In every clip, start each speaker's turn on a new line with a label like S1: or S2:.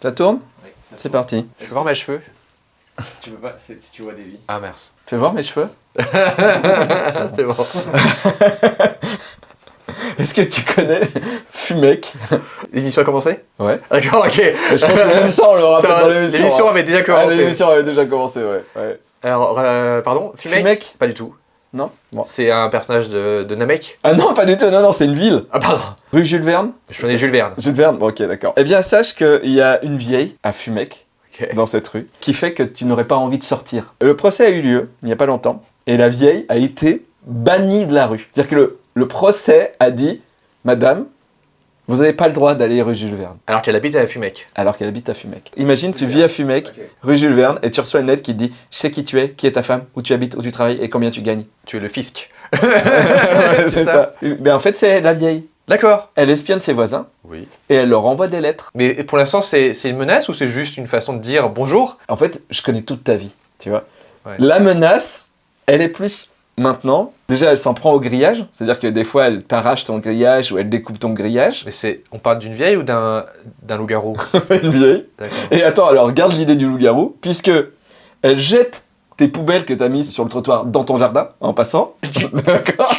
S1: Ça tourne
S2: Oui,
S1: C'est parti.
S3: Je voir mes cheveux.
S2: Tu veux pas, c'est- si tu vois des vies.
S3: Ah, merci.
S1: Fais voir mes cheveux.
S3: C'est bon.
S1: Est-ce que tu connais Fumec
S3: L'émission a commencé
S1: Ouais.
S3: D'accord, ok.
S1: Mais Je pense que même ça, on le rappelle dans l'émission.
S3: L'émission
S1: hein.
S3: avait déjà
S1: Ah,
S3: commencé.
S1: l'émission avait déjà commencé, ouais. ouais.
S3: Alors, euh, pardon Fumec
S1: Fumec
S3: Pas du tout.
S1: Non Bon.
S3: C'est un personnage de, de Namek
S1: Ah non, pas du tout, non, non, c'est une ville.
S3: Ah, pardon.
S1: Rue Jules Verne
S3: Je connais Jules Verne.
S1: Jules Verne, bon, ok, d'accord. Eh bien, sache qu'il y a une vieille à Fumec, dans cette rue, qui fait que tu n'aurais pas envie de sortir. Le procès a eu lieu, il n'y a pas longtemps, et la vieille a été bannie de la rue. C'est-à-dire que le, le procès a dit, Madame, vous n'avez pas le droit d'aller rue Jules Verne,
S3: Alors qu'elle habite à Fumec.
S1: alors qu'elle habite à Fumec. Imagine, tu vis à Fumec, rue Jules Verne, et tu reçois une lettre qui te dit, je sais qui tu es, qui est ta femme, où tu habites, où tu travailles, et combien tu gagnes.
S3: Tu es le fisc.
S1: c'est ça. Mais en fait, c'est la vieille.
S3: D'accord.
S1: Elle espionne ses voisins,
S3: Oui.
S1: et elle leur envoie des lettres.
S3: Mais pour l'instant, c'est c'est une menace ou c'est juste une façon de dire bonjour?
S1: En fait, je connais toute ta vie, tu vois.
S3: Ouais.
S1: La menace, elle est plus maintenant. Déjà, elle s'en prend au grillage, c'est-à-dire que des fois, elle t'arrache ton grillage ou elle découpe ton grillage.
S3: Mais c'est. On parle d'une vieille ou d'un loup-garou?
S1: Une vieille. Et attends, alors regarde l'idée du loup-garou, puisque elle jette tes poubelles que t'as mises sur le trottoir dans ton jardin, en passant. D'accord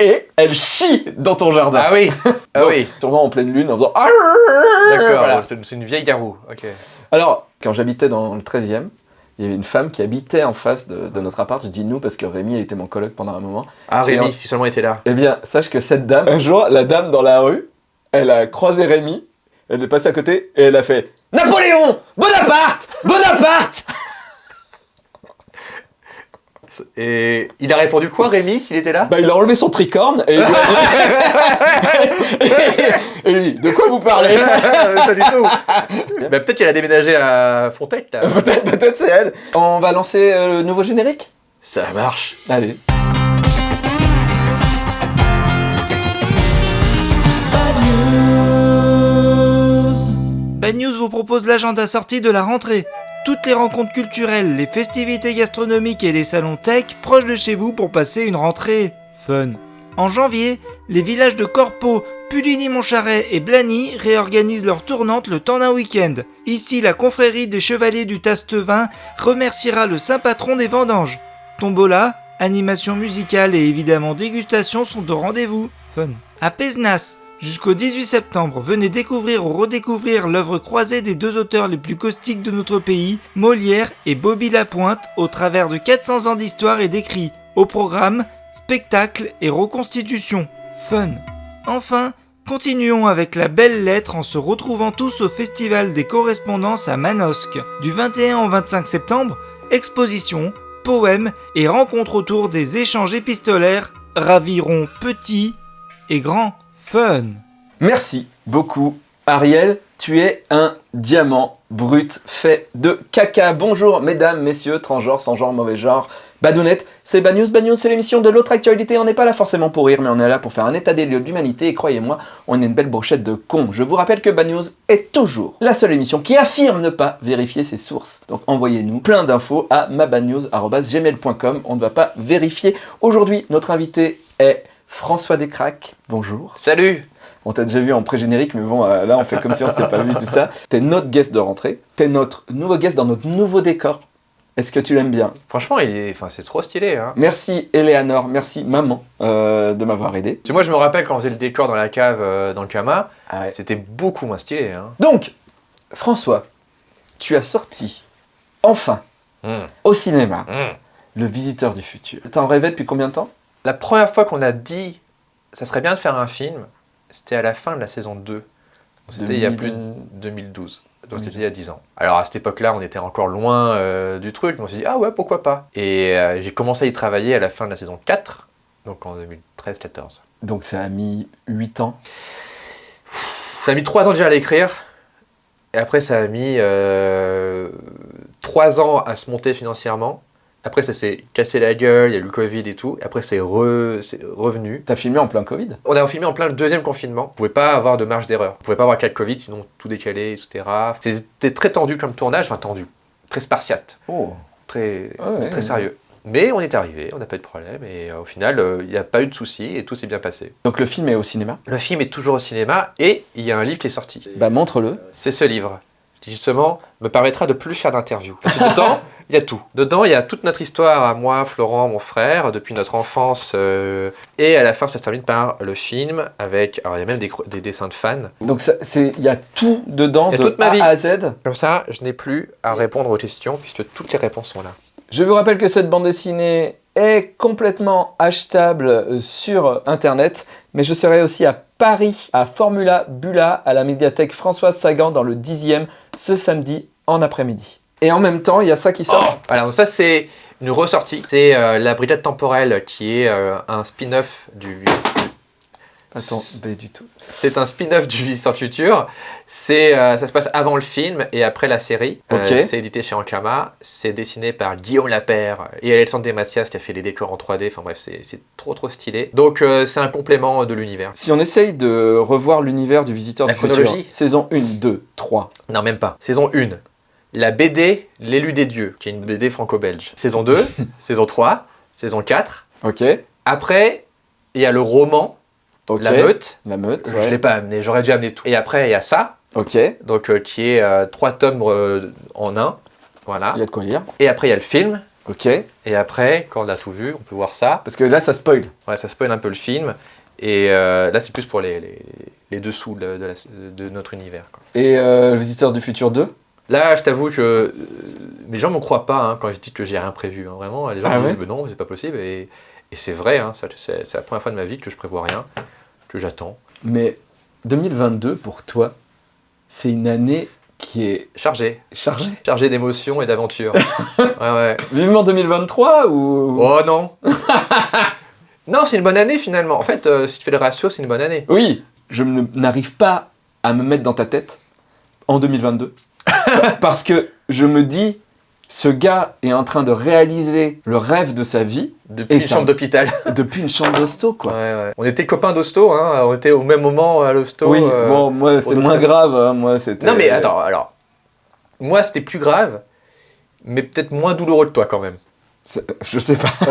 S1: Et elle chie dans ton jardin.
S3: Ah oui Ah
S1: Bon,
S3: oui
S1: Sûrement en pleine lune, en faisant...
S3: D'accord,
S1: Voilà.
S3: c'est une vieille garou. Ok.
S1: Alors, quand j'habitais dans le 13e, il y avait une femme qui habitait en face de, de notre appart. Je dis nous parce que Rémi était mon coloc pendant un moment.
S3: Ah Rémi,
S1: en-
S3: si seulement il était là.
S1: Eh bien, sache que cette dame, un jour, la dame dans la rue, elle a croisé Rémi, elle est passée à côté et elle a fait Napoléon Bonaparte Bonaparte
S3: Et il a répondu quoi Rémi s'il était là?
S1: Bah, il a enlevé son tricorne et, et lui dit De quoi vous parlez?
S3: Pas du tout bah, Peut-être qu'elle a déménagé à Fontec là.
S1: Peut-être, peut-être c'est elle. On va lancer euh, le nouveau générique?
S3: Ça marche
S1: Allez.
S4: Bad News vous propose l'agenda sortie de la rentrée. Toutes les rencontres culturelles, les festivités gastronomiques et les salons tech proches de chez vous pour passer une rentrée fun. En janvier, les villages de Corpo, Puligny-Montcharret et Blany réorganisent leur tournante le temps d'un week-end. Ici, la confrérie des chevaliers du Tastevin remerciera le saint patron des vendanges. Tombola, animation musicale et évidemment dégustation sont au rendez-vous. Fun. À Pézenas, jusqu'au 18 septembre, venez découvrir ou redécouvrir l'œuvre croisée des deux auteurs les plus caustiques de notre pays, Molière et Bobby Lapointe, au travers de 400 ans d'histoire et d'écrits. Au programme, spectacle et reconstitution. Fun. Enfin, continuons avec la belle lettre en se retrouvant tous au Festival des correspondances à Manosque. Du 21 au 25 septembre, exposition, poèmes et rencontres autour des échanges épistolaires raviront petits et grands. Fun.
S1: Merci beaucoup, Ariel. Tu es un diamant brut fait de caca. Bonjour, mesdames, messieurs, transgenres, sans genre, mauvais genre, badounettes. C'est Bad News. Bad News, c'est l'émission de l'autre actualité. On n'est pas là forcément pour rire, mais on est là pour faire un état des lieux de l'humanité. Et croyez-moi, on est une belle brochette de cons. Je vous rappelle que Bad News est toujours la seule émission qui affirme ne pas vérifier ses sources. Donc envoyez-nous plein d'infos à mabadnews.gmail.com. On ne va pas vérifier. Aujourd'hui, notre invité est François Descraques. Bonjour.
S3: Salut
S1: On t'a déjà vu en pré-générique, mais bon, euh, là, on fait comme si on s'était pas vu, tout ça. T'es notre guest de rentrée. T'es notre nouveau guest dans notre nouveau décor. Est-ce que tu l'aimes bien?
S3: Franchement, il est... enfin, c'est trop stylé. Hein.
S1: Merci, Eleanor. Merci, maman, euh, de m'avoir aidé.
S3: Parce que moi, je me rappelle quand on faisait le décor dans la cave, euh, dans le Kama,
S1: Ah ouais.
S3: c'était beaucoup moins stylé. Hein.
S1: Donc, François, tu as sorti, enfin,
S3: Mmh,
S1: au cinéma,
S3: mmh.
S1: Le Visiteur du Futur. T'en rêvais depuis combien de temps?
S3: La première fois qu'on a dit ça serait bien de faire un film, c'était à la fin de la saison 2. Donc, C'était il y a
S1: 2000,
S3: plus de
S1: euh,
S3: 2012. Donc
S1: 2012.
S3: c'était il y a 10 ans. Alors à cette époque-là, on était encore loin euh, du truc, mais on s'est dit ah ouais, pourquoi pas? Et euh, j'ai commencé à y travailler à la fin de la saison 4, donc en 2013-14.
S1: Donc ça a mis 8 ans?
S3: Ça a mis 3 ans déjà à l'écrire. Et après, ça a mis 3 ans à se monter financièrement. Après, ça s'est cassé la gueule, il y a eu le Covid et tout. Après, c'est re- c'est revenu.
S1: T'as filmé en plein Covid?
S3: On a filmé en plein le deuxième confinement. On pouvait pas avoir de marge d'erreur. On pouvait pas avoir de Covid, sinon tout décalé, etc. C'était très tendu comme tournage, enfin tendu, très spartiate,
S1: Oh
S3: très,
S1: Ouais,
S3: très
S1: ouais.
S3: sérieux. Mais on est arrivé, on n'a pas eu de problème et euh, au final, euh, il n'y a pas eu de soucis et tout s'est bien passé.
S1: Donc le film est au cinéma?
S3: Le film est toujours au cinéma et il y a un livre qui est sorti.
S1: Bah montre-le.
S3: C'est ce livre qui justement me permettra de plus faire d'interviews. Parce que dedans, il y a tout. Dedans, il y a toute notre histoire à moi, Florent, mon frère, depuis notre enfance. euh, et à la fin, ça se termine par le film avec. Alors, il y a même des, dessins de fans.
S1: Donc il y a tout dedans
S3: a
S1: de
S3: toute ma
S1: A
S3: vie.
S1: à Z.
S3: Comme ça, je n'ai plus à répondre aux questions puisque toutes les réponses sont là.
S1: Je vous rappelle que cette bande dessinée est complètement achetable sur internet, mais je serai aussi à Paris, à Formula Bula, à la médiathèque Françoise Sagan dans le 10e ce samedi en après-midi. Et en même temps, il y a ça qui sort.
S3: Voilà, donc ça c'est une ressortie. C'est euh, La Brigade Temporelle qui est euh, un spin-off du...
S1: Attends, pas du tout.
S3: C'est un spin-off du Visiteur du Futur. C'est, euh, ça se passe avant le film et après la série. Euh,
S1: Ok.
S3: c'est édité chez Ankama. C'est dessiné par Guillaume Lapère et Alexandre Desmacias qui a fait les décors en 3D. Enfin bref, c'est c'est trop trop stylé. Donc euh, c'est un complément de l'univers.
S1: Si on essaye de revoir l'univers du Visiteur
S3: La
S1: du Futur,
S3: chronologie
S1: saison 1, 2, 3.
S3: Non, même pas. Saison 1. La BD L'élu des dieux, qui est une BD franco-belge. Saison 2, saison 3, saison 4.
S1: Ok,
S3: Après, il y a le roman. La Meute.
S1: La meute,
S3: Je
S1: ouais.
S3: l'ai pas amené, j'aurais dû amener tout. Et après, il y a ça,
S1: Ok,
S3: donc euh, qui est euh, trois tomes euh, en un. Voilà.
S1: il y a de quoi lire.
S3: Et après, il y a le film.
S1: Ok,
S3: Et après, quand on a tout vu, on peut voir ça.
S1: parce que là, ça spoil.
S3: Ouais, ça spoil un peu le film. Et euh, là, c'est plus pour les, les, les dessous de, de la- de notre univers. quoi.
S1: Et euh, le Visiteur du Futur 2
S3: Là, je t'avoue que euh, les gens me croient pas hein, quand je dis que j'ai rien prévu. hein. Vraiment, les gens
S1: Ah
S3: me
S1: ouais
S3: disent mais non, c'est pas possible. Et, et c'est vrai, hein, c'est la première fois de ma vie que je prévois rien, que j'attends.
S1: Mais 2022, pour toi, c'est une année qui est
S3: Chargé,
S1: chargée.
S3: chargé d'émotions et d'aventures. ouais, ouais.
S1: Vivement 2023 ou...
S3: Oh non Non, c'est une bonne année finalement. En fait, euh, si tu fais le ratio, c'est une bonne année.
S1: Oui, je n'arrive pas à me mettre dans ta tête en 2022. Parce que je me dis, ce gars est en train de réaliser le rêve de sa vie
S3: Depuis
S1: Et
S3: une
S1: ça-
S3: chambre d'hôpital.
S1: depuis une chambre d'hosto,
S3: Ouais,
S1: quoi.
S3: ouais. On était copains d'hosto, hein. on était au même moment à l'hosto.
S1: oui,
S3: euh,
S1: bon, moi, c'est moins grave. hein, moi, c'était...
S3: Non mais attends, alors, moi c'était plus grave, mais peut-être moins douloureux que toi quand même.
S1: Je sais pas.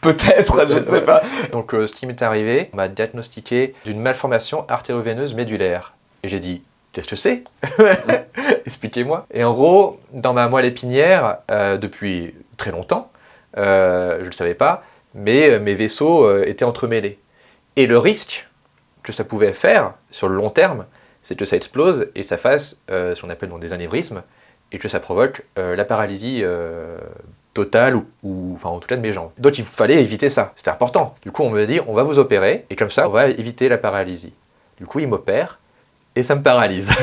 S1: Peut-être, je ne sais pas.
S3: Donc euh, ce qui m'est arrivé, on m'a diagnostiqué d'une malformation artério-veineuse médulaire. Et j'ai dit, qu'est-ce que c'est Expliquez-moi. Et en gros, dans ma moelle épinière, euh, depuis très longtemps, euh, je ne le savais pas, mais euh, mes vaisseaux étaient entremêlés. Et le risque que ça pouvait faire sur le long terme, c'est que ça explose et ça fasse ce qu'on appelle des anévrismes et que ça provoque la paralysie totale ou, ou- enfin en tout cas de mes jambes. Donc il fallait éviter ça, c'était important. Du coup on me dit on va vous opérer et comme ça on va éviter la paralysie. Du coup il m'opère et ça me paralyse.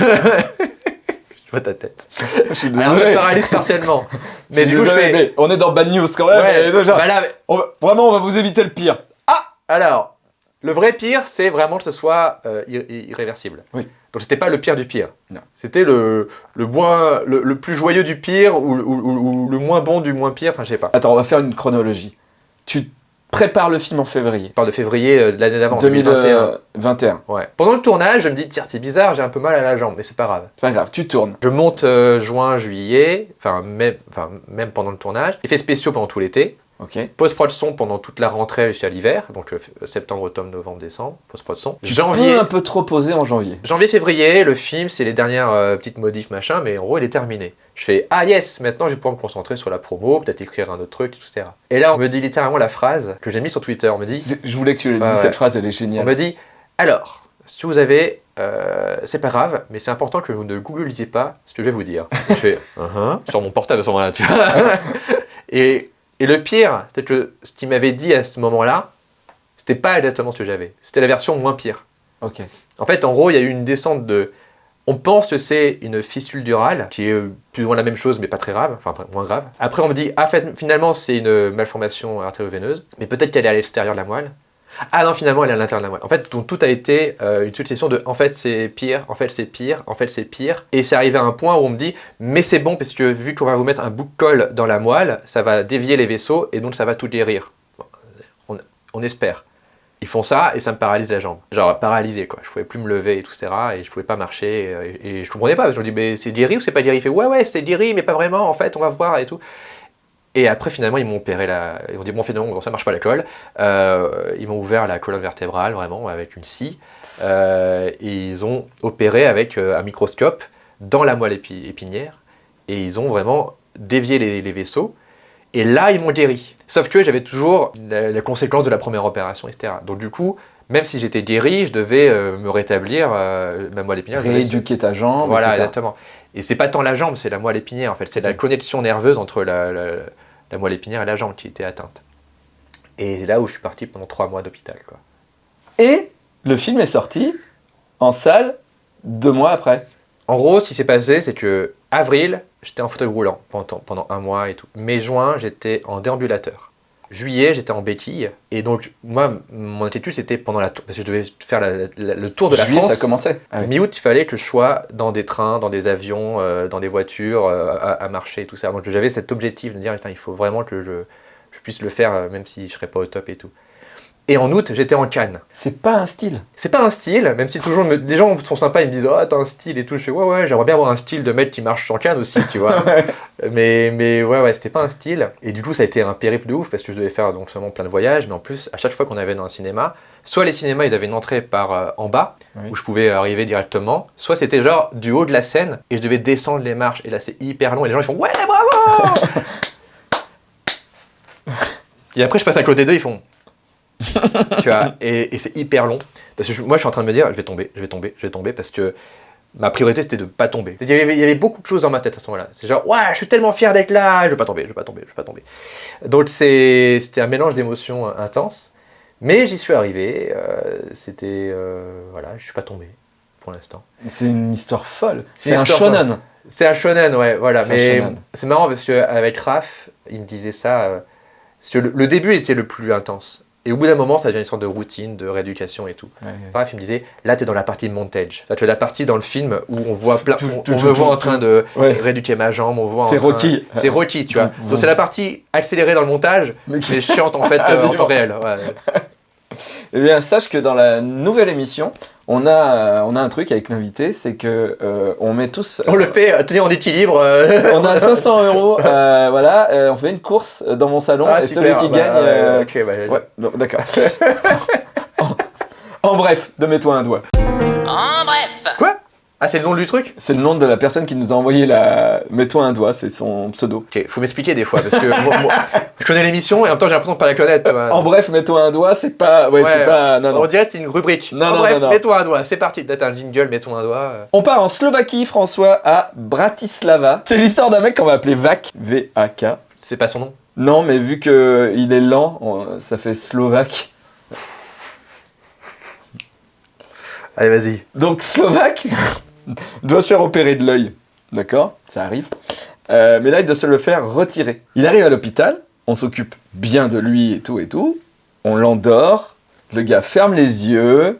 S3: je vois ta tête.
S1: Je suis
S3: Alors ça me paralyse partiellement. Mais du coup je fais...
S1: mais on est dans Bad News quand même.
S3: Ouais,
S1: et déjà,
S3: bah là,
S1: on va- vraiment, on va vous éviter le pire.
S3: Alors, le vrai pire, c'est vraiment que ce soit euh, ir- ir- irréversible.
S1: Oui.
S3: Donc c'était pas le pire du pire. C'était le, le, moins, le, le plus joyeux du pire ou, ou- ou- ou le moins bon du moins pire, enfin je sais pas.
S1: Attends, on va faire une chronologie. Tu prépares le film en février
S3: Je parle de février euh, de l'année d'avant, 2021.
S1: 2021.
S3: Ouais. Pendant le tournage, je me dis, tiens, c'est bizarre, j'ai un peu mal à la jambe, mais c'est pas grave.
S1: C'est pas grave, tu tournes.
S3: Je monte euh, juin, juillet, enfin même, enfin même pendant le tournage. Effets spéciaux pendant tout l'été.
S1: Ok.
S3: Post-prod son pendant toute la rentrée jusqu'à l'hiver, donc euh, septembre, octobre, novembre, décembre. Post-prod son.
S1: Tu
S3: Janvier.
S1: peux un peu trop poser en janvier.
S3: Janvier-février, le film, c'est les dernières euh, petites modifs, machin, mais en gros, il est terminé. Je fais Ah yes, maintenant je vais pouvoir me concentrer sur la promo, peut-être écrire un autre truc, etc. Et là, on me dit littéralement la phrase que j'ai mise sur Twitter. On me dit,
S1: Je voulais que tu le dises,
S3: ouais.
S1: cette phrase, elle est
S3: on
S1: géniale.
S3: me dit Alors, si vous avez. euh, c'est pas grave, mais c'est important que vous ne googlisiez pas ce que je vais vous dire. Je fais Uh-huh sur mon portable à ce moment-là, tu vois. et, et le pire, c'est que ce qu'il m'avait dit à ce moment-là, c'était pas exactement ce que j'avais. C'était la version moins pire.
S1: Ok.
S3: En fait, en gros, il y a eu une descente de. On pense que c'est une fistule durale, qui est plus ou moins la même chose, mais pas très grave, enfin moins grave. Après, on me dit, ah, fait, finalement, c'est une malformation artério-veineuse, mais peut-être qu'elle est à l'extérieur de la moelle. Ah non, finalement, elle est à l'intérieur de la moelle. En fait, tout a été euh, une succession de, en fait, c'est pire, en fait, c'est pire, en fait, c'est pire. Et c'est arrivé à un point où on me dit, mais c'est bon, parce que vu qu'on va vous mettre un bout de colle dans la moelle, ça va dévier les vaisseaux, et donc ça va tout guérir. On, espère. Ils font ça et ça me paralyse la jambe. Genre paralysé quoi. Je pouvais plus me lever et tout, etc. Et je pouvais pas marcher. Et, et je comprenais pas. Parce que je me dis, mais c'est guéri ou c'est pas guéri? Il fait, ouais, ouais, c'est guéri, mais pas vraiment. En fait, on va voir et tout. Et après, finalement, ils m'ont opéré la. Ils m'ont dit, bon, finalement, ça marche pas la colle. Euh, ils m'ont ouvert la colonne vertébrale, vraiment, avec une scie. Euh, et ils ont opéré avec euh, un microscope dans la moelle épi- épinière et ils ont vraiment dévié les, les vaisseaux. Et là, ils m'ont guéri. Sauf que j'avais toujours la, la conséquence de la première opération, etc. Donc du coup, même si j'étais guéri, je devais euh, me rétablir ma moelle épinière.
S1: Rééduquer ta jambe,
S3: Voilà,
S1: etc.
S3: exactement. Et c'est pas tant la jambe, c'est la moelle épinière en fait. C'est la
S1: Ok.
S3: connexion nerveuse entre la, la- la moelle épinière et la jambe qui était atteinte. Et c'est là où je suis parti pendant trois mois d'hôpital.
S1: Et le film est sorti en salle deux mois après.
S3: En gros, ce qui s'est passé, c'est que avril, j'étais en fauteuil roulant pendant, pendant un mois et tout. Mai, juin, j'étais en déambulateur. Juillet, j'étais en béquille. Et donc, moi, mon attitude, c'était pendant la tour. Parce que je devais faire la- la- le tour de la
S1: Juillet,
S3: France.
S1: ça commençait. Ah oui.
S3: Mi-août, il fallait que je sois dans des trains, dans des avions, euh, dans des voitures, euh, à, à marcher et tout ça. Donc j'avais cet objectif de me dire, Putain, il faut vraiment que je, je puisse le faire, euh, même si je serais pas au top et tout. Et en août, j'étais en Cannes.
S1: C'est pas un style.
S3: C'est pas un style, même si toujours me- les gens sont sympas, ils me disent Ah, t'as un style et tout. Je fais Ouais, ouais, j'aimerais bien avoir un style de mec qui marche en Cannes aussi, tu vois. mais, mais ouais, ouais, c'était pas un style. Et du coup, ça a été un périple de ouf parce que je devais faire donc seulement plein de voyages, mais en plus, à chaque fois qu'on avait dans un cinéma, soit les cinémas ils avaient une entrée par euh, en bas,
S1: Oui.
S3: où je pouvais arriver directement, soit c'était genre du haut de la scène et je devais descendre les marches. Et là, c'est hyper long et les gens ils font Ouais, bravo Et après, je passe à côté d'eux, ils font tu vois, et, et c'est hyper long. Parce que je- moi, je suis en train de me dire, je vais tomber, je vais tomber, je vais tomber, parce que ma priorité, c'était de pas tomber. Il y, avait, il y avait beaucoup de choses dans ma tête à ce moment-là. C'est genre, ouais, je suis tellement fier d'être là, je vais pas tomber, je vais pas tomber, je vais pas tomber. Donc, c'était un mélange d'émotions euh, intenses. Mais j'y suis arrivé, euh, c'était... euh, voilà, je suis pas tombé, pour l'instant.
S1: C'est une histoire folle.
S3: C'est
S1: un shonen.
S3: C'est un shonen, ouais, voilà. Mais c'est marrant parce qu'avec Raph, il me disait ça. euh, parce que le, le début était le plus intense. Et au bout d'un moment, ça devient une sorte de routine, de rééducation et tout.
S1: Ouais, ouais.
S3: Raph, il me disait, là, t'es dans la partie montage. Tu es la partie dans le film où on voit plein.
S1: Tout,
S3: On,
S1: tout,
S3: on
S1: tout,
S3: me voit en train de
S1: Ouais.
S3: rééduquer ma jambe, on voit.
S1: C'est
S3: train-
S1: Rocky.
S3: C'est Rocky, tu vois. Donc c'est la partie accélérée dans le montage,
S1: Mais qui-
S3: mais chiante en fait
S1: Ah,
S3: euh, en temps réel.
S1: Eh bien, sache que dans la nouvelle émission, on a, euh, on a un truc avec l'invité, c'est que euh, on met tous.
S3: On le fait euh, tenir en équilibre. euh,
S1: On a 500 euros, euh, voilà, euh, on fait une course dans mon salon
S3: ah,
S1: et
S3: super,
S1: celui qui
S3: bah,
S1: gagne.
S3: ouais,
S1: euh,
S3: ok, bah,
S1: Ouais, non, d'accord. en, en bref, de mets-toi un doigt.
S5: En bref,
S3: Quoi? Ah, c'est le nom du truc?
S1: C'est le nom de la personne qui nous a envoyé la. Mets-toi un doigt, c'est son pseudo.
S3: Ok, faut m'expliquer des fois parce que moi- moi, je connais l'émission et en même temps j'ai l'impression de pas la connaître.
S1: En bref, mets-toi un doigt, c'est pas. Ouais,
S3: Ouais,
S1: c'est pas. Non,
S3: On
S1: non.
S3: dirait que c'est une rubrique.
S1: Non,
S3: En
S1: non,
S3: bref,
S1: non, non.
S3: mets-toi un doigt, c'est parti. Là, t'as un jingle, mets-toi un doigt. euh.
S1: On part en Slovaquie, François, à Bratislava. C'est l'histoire d'un mec qu'on va appeler Vac, V-A-K.
S3: C'est pas son nom.
S1: Non, mais vu que il est lent, on- ça fait slovaque.
S3: Allez, vas-y.
S1: Donc Slovaque doit se faire opérer de l'œil. D'accord? Ça arrive. Euh, mais là, il doit se le faire retirer. Il arrive à l'hôpital, on s'occupe bien de lui et tout et tout. On l'endort, le gars ferme les yeux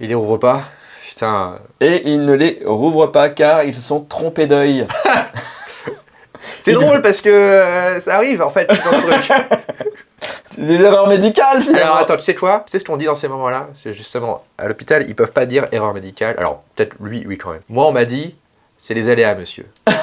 S3: Il les ouvre pas? Putain.
S1: et il ne les rouvre pas car ils sont trompés d'œil.
S3: C'est drôle parce que euh, ça arrive en fait dans le truc.
S1: Des erreurs médicales finalement.
S3: Alors attends, tu sais quoi? Tu sais ce qu'on dit dans ces moments-là? C'est justement, à l'hôpital, ils peuvent pas dire erreur médicale. Alors, peut-être lui, oui quand même. Moi, on m'a dit, c'est les aléas, monsieur.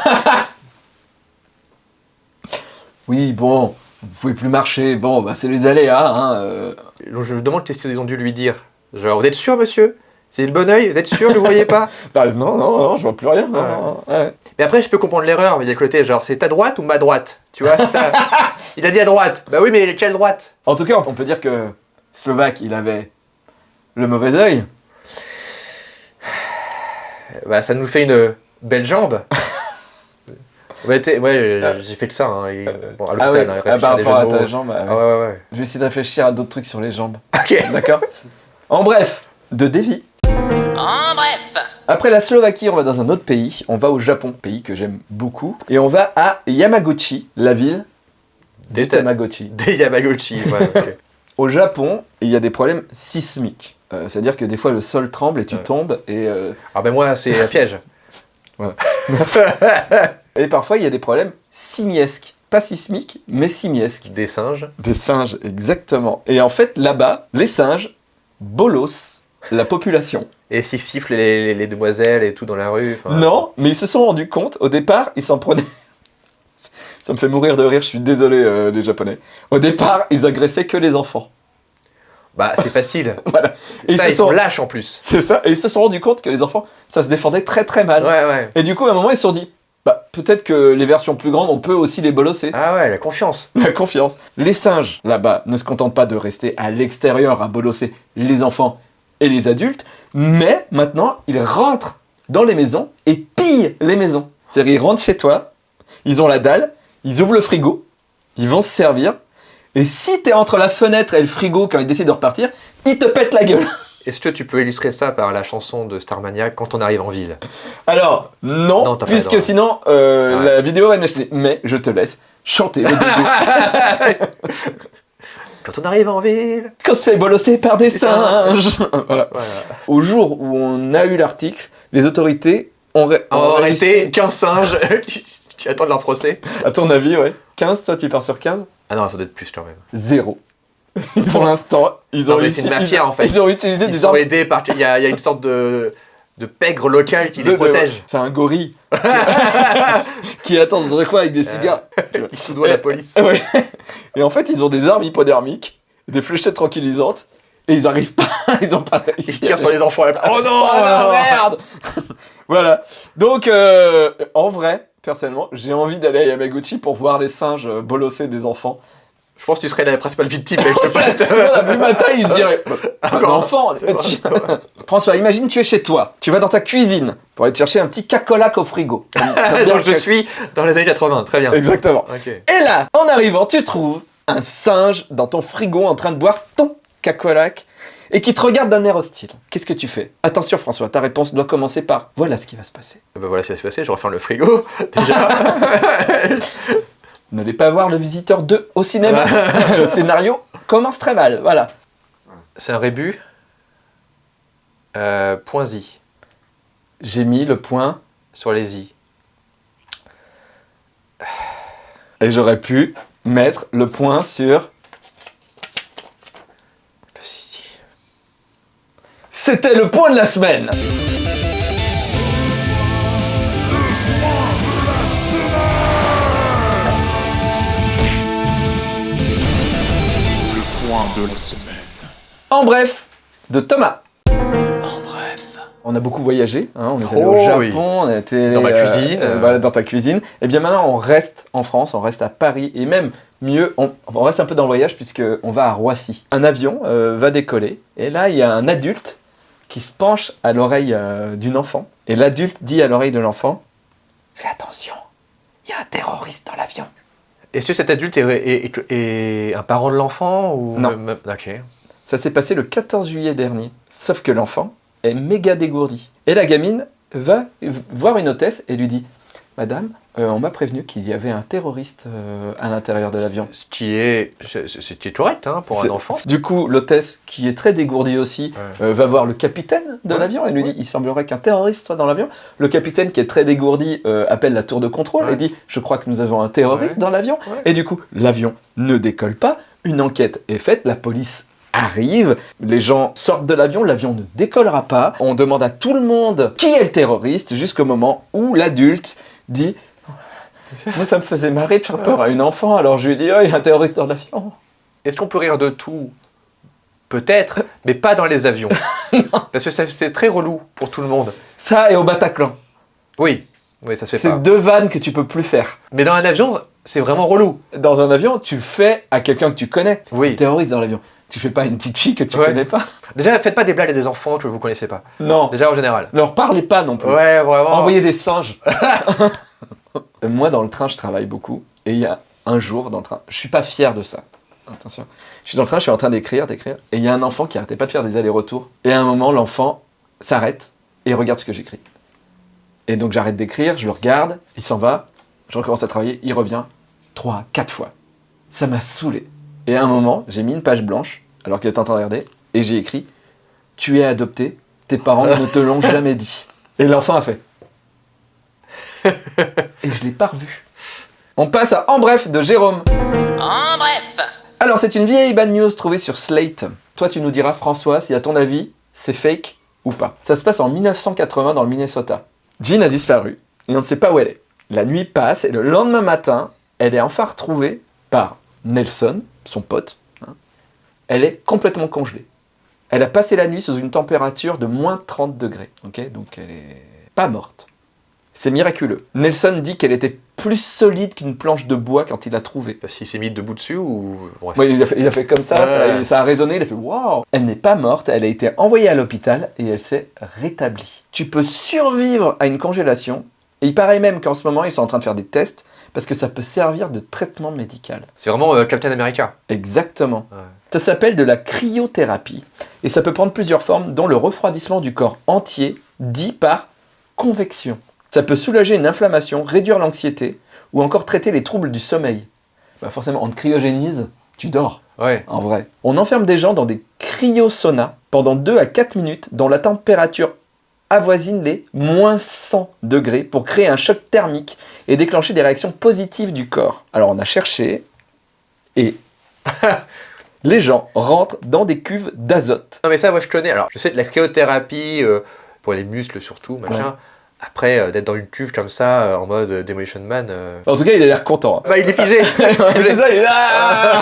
S1: Oui, bon, vous pouvez plus marcher. Bon, bah c'est les aléas. Hein, euh.
S3: Je me demande qu'est-ce qu'ils ont dû lui dire. Genre, vous êtes sûr, monsieur? C'est le bon oeil Vous êtes sûr, vous voyez pas
S1: Bah, non, non, non, je vois plus rien. non,
S3: Ouais.
S1: non, ouais.
S3: Mais après, je peux comprendre l'erreur, mais il y a le côté, genre, c'est ta droite ou ma droite Tu vois, ça. Il a dit à droite. Bah oui, mais quelle droite?
S1: En tout cas, on peut dire que Slovaque, il avait le mauvais œil.
S3: Bah, ça nous fait une belle jambe. ouais, ouais, j'ai fait que ça. Hein, et- bon, à
S1: Ah
S3: hein,
S1: ah,
S3: réfléchir
S1: par
S3: à
S1: ta jambe. ah,
S3: Ah
S1: ouais.
S3: ouais, ouais, ouais.
S1: Je vais essayer de réfléchir à d'autres trucs sur les jambes.
S3: Ok.
S1: D'accord En bref, de Devi.
S5: En bref,
S1: Après la Slovaquie, on va dans un autre pays. On va au Japon, pays que j'aime beaucoup. Et on va à Yamaguchi, la ville
S3: Des
S1: des
S3: ta-
S1: Tamagotchi.
S3: Des Yamaguchi. ouais.
S1: Au Japon, il y a des problèmes sismiques. Euh, C'est-à-dire que des fois, le sol tremble et tu
S3: Ouais.
S1: tombes. Et, euh,
S3: Ah ben moi, c'est un piège.
S1: et parfois, il y a des problèmes simiesques. Pas sismiques, mais simiesques.
S3: Des singes.
S1: Des singes, exactement. Et en fait, là-bas, les singes bolossent la population.
S3: Et s'ils sifflent les, les- les demoiselles et tout dans la rue. enfin,
S1: Non, mais ils se sont rendus compte, au départ, ils s'en prenaient... Ça me fait mourir de rire, je suis désolé euh, les Japonais. Au départ, ils agressaient que les enfants.
S3: Bah, c'est facile.
S1: Voilà. Et ils
S3: Ça,
S1: se
S3: ils sont
S1: sont...
S3: lâches en plus.
S1: C'est ça. Et ils se sont rendus compte que les enfants, ça se défendait très très mal.
S3: Ouais, ouais.
S1: Et du coup, à un moment, ils se sont dit, bah, peut-être que les versions plus grandes, on peut aussi les bolosser.
S3: Ah ouais, la confiance.
S1: La confiance. Les singes, là-bas, ne se contentent pas de rester à l'extérieur à bolosser les enfants et les adultes, mais maintenant, ils rentrent dans les maisons et pillent les maisons. C'est-à-dire, ils rentrent chez toi, ils ont la dalle, ils ouvrent le frigo, ils vont se servir, et si t'es entre la fenêtre et le frigo quand ils décident de repartir, ils te pètent la gueule.
S3: Est-ce que tu peux illustrer ça par la chanson de Starmania quand on arrive en ville?
S1: Alors, non,
S3: pas
S1: puisque sinon, euh,
S3: Ouais.
S1: la vidéo va m'acheter. Mais je te laisse chanter le début.
S3: Quand on arrive en ville
S1: Qu'on se fait bolosser par des singes. voilà.
S3: Voilà.
S1: Au jour où on a eu l'article, les autorités ont, ré-
S3: réalité, 15 singes qui attendent leur procès.
S1: À ton avis, ouais. 15, toi tu pars sur 15
S3: Ah non, ça doit être plus quand même.
S1: Zéro. Pour l'instant, ils ont
S3: Non,
S1: réussi.
S3: c'est une mafia,
S1: ils,
S3: en fait.
S1: Ils ont utilisé
S3: Ils
S1: des
S3: sont
S1: armes.
S3: aidés par... Il y a, il y a une sorte de, de pègre local qui
S1: de-
S3: les
S1: de-
S3: protège.
S1: C'est un gorille qui attend un coin avec des cigares.
S3: Ils soudoient la police.
S1: Et en fait, ils ont des armes hypodermiques, des fléchettes tranquillisantes, et ils arrivent pas, ils ont pas réussi.
S3: Ils tirent sur les enfants. Oh non
S1: Oh non, merde Voilà. Donc, euh, en vrai, personnellement, j'ai envie d'aller à Yamaguchi pour voir les singes euh, bolosser des enfants.
S3: Je pense que tu serais la principale victime. pas te-
S1: Voilà, vu ma taille, ils se C'est un
S3: Encore.
S1: enfant tu- François, imagine tu es chez toi, tu vas dans ta cuisine pour aller te chercher un petit cacolac au frigo.
S3: Donc
S1: le
S3: je suis dans les années 80. Très bien.
S1: Exactement. Et là, en arrivant, tu trouves un singe dans ton frigo en train de boire ton cacolac et qui te regarde d'un air hostile. Qu'est-ce que tu fais? Attention François, ta réponse doit commencer par voilà ce qui va se passer.
S3: Ben voilà ce qui va se passer. Je referme le frigo. Déjà.
S1: N'allez pas voir le visiteur 2 au cinéma. le scénario commence très mal, voilà.
S3: C'est un rébut. Euh, point Z.
S1: J'ai mis le point
S3: Sur les I.
S1: et j'aurais pu mettre le point sur... C'était le point de la semaine
S6: de la semaine.
S1: En bref, de Thomas.
S5: En bref.
S1: On a beaucoup voyagé, hein, on est allé
S3: Oh
S1: au Japon,
S3: oui.
S1: on a été
S3: Dans ma
S1: euh,
S3: cuisine.
S1: euh, voilà, dans ta cuisine. Et bien maintenant, on reste en France, on reste à Paris, et même mieux, on, on reste un peu dans le voyage puisque on va à Roissy. Un avion euh, va décoller, et là, il y a un adulte qui se penche à l'oreille euh, d'une enfant, et l'adulte dit à l'oreille de l'enfant Fais attention, il y a un terroriste dans l'avion.
S3: Est-ce que cet adulte est, est- est- est un parent de l'enfant ou
S1: Non.
S3: même-.
S1: Ça s'est passé le 14 juillet dernier. Sauf que l'enfant est méga dégourdi. Et la gamine va voir une hôtesse et lui dit Madame, euh, on m'a prévenu qu'il y avait un terroriste euh, à l'intérieur de l'avion.
S3: Ce qui est, c'est correct hein, pour un enfant.
S1: Du coup, l'hôtesse, qui est très dégourdie aussi,
S3: Ouais.
S1: euh, va voir le capitaine de
S3: Ouais,
S1: l'avion et lui
S3: ouais.
S1: dit Il semblerait qu'un terroriste soit dans l'avion. Le capitaine, qui est très dégourdi, appelle la tour de contrôle et dit Je crois que nous avons un terroriste dans l'avion. Et du coup, l'avion ne décolle pas. Une enquête est faite. La police arrive. Les gens sortent de l'avion. L'avion ne décollera pas. On demande à tout le monde qui est le terroriste jusqu'au moment où l'adulte dit Moi, ça me faisait marrer de faire peur à une enfant. Alors je lui ai dit Oh, il y a un terroriste dans l'avion.
S3: Est-ce qu'on peut rire de tout Peut-être, mais pas dans les avions. Parce que c'est très relou pour tout le monde.
S1: Ça et au Bataclan.
S3: Oui, oui, ça se fait
S1: C'est deux vannes que tu peux plus faire.
S3: Mais dans un avion, c'est vraiment relou.
S1: Dans un avion, tu le fais à quelqu'un que tu connais.
S3: Oui.
S1: Terroriste dans l'avion. Tu fais pas une petite fille que tu
S3: Ouais.
S1: connais pas.
S3: Déjà, faites pas des blagues à des enfants que vous connaissez pas.
S1: Non.
S3: Déjà en général.
S1: Ne leur parlez pas non plus.
S3: Ouais, vraiment.
S1: Envoyez des singes. Moi, dans le train, je travaille beaucoup. Et il y a un jour dans le train, je suis pas fier de ça. Attention. Je suis dans le train, je suis en train d'écrire, d'écrire. Et il y a un enfant qui arrêtait pas de faire des allers-retours. Et à un moment, l'enfant s'arrête et regarde ce que j'écris. Et donc j'arrête d'écrire, je le regarde, il s'en va, je recommence à travailler, il revient trois, quatre fois. Ça m'a saoulé. Et à un moment, j'ai mis une page blanche, alors qu'il était en train de regarder, et j'ai écrit Tu es adopté, tes parents ne te l'ont jamais dit. Et l'enfant a fait. Et je l'ai pas revu. On passe à En bref de Jérôme.
S5: En bref.
S1: Alors, c'est une vieille bad news trouvée sur Slate. Toi, tu nous diras, François, si à ton avis, c'est fake ou pas. Ça se passe en 1980 dans le Minnesota. Jean a disparu et on ne sait pas où elle est. La nuit passe et le lendemain matin, elle est enfin retrouvée par Nelson, son pote, elle est complètement congelée. Elle a passé la nuit sous une température de moins 30 degrés. ok? Donc elle est pas morte. C'est miraculeux. Nelson dit qu'elle était plus solide qu'une planche de bois quand il l'a trouvée.
S3: Parce qu'il s'est mis debout dessus ou. Bref.
S1: Ouais, il, a fait, il a fait comme ça,
S3: Ouais.
S1: ça, ça a résonné, il a fait waouh Elle n'est pas morte, elle a été envoyée à l'hôpital et elle s'est rétablie. Tu peux survivre à une congélation, et il paraît même qu'en ce moment ils sont en train de faire des tests parce que ça peut servir de traitement médical.
S3: C'est vraiment euh, Captain America.
S1: Exactement.
S3: Ouais.
S1: Ça s'appelle de la cryothérapie et ça peut prendre plusieurs formes, dont le refroidissement du corps entier, dit par convection. Ça peut soulager une inflammation, réduire l'anxiété ou encore traiter les troubles du sommeil. Bah forcément, on te cryogénise, tu dors.
S3: Ouais.
S1: En vrai. On enferme des gens dans des cryosaunas pendant 2 à 4 minutes dont la température avoisine les moins 100 degrés pour créer un choc thermique et déclencher des réactions positives du corps. Alors on a cherché et les gens rentrent dans des cuves d'azote.
S3: Non mais ça, moi je connais. Alors, je sais de la cryothérapie euh, pour les muscles surtout, machin. Après, euh, d'être dans une cuve comme ça, euh, en mode euh, Demolition Man.
S1: En tout cas, il a l'air content. hein.
S3: Bah, il est figé.
S1: C'est ça, il est là.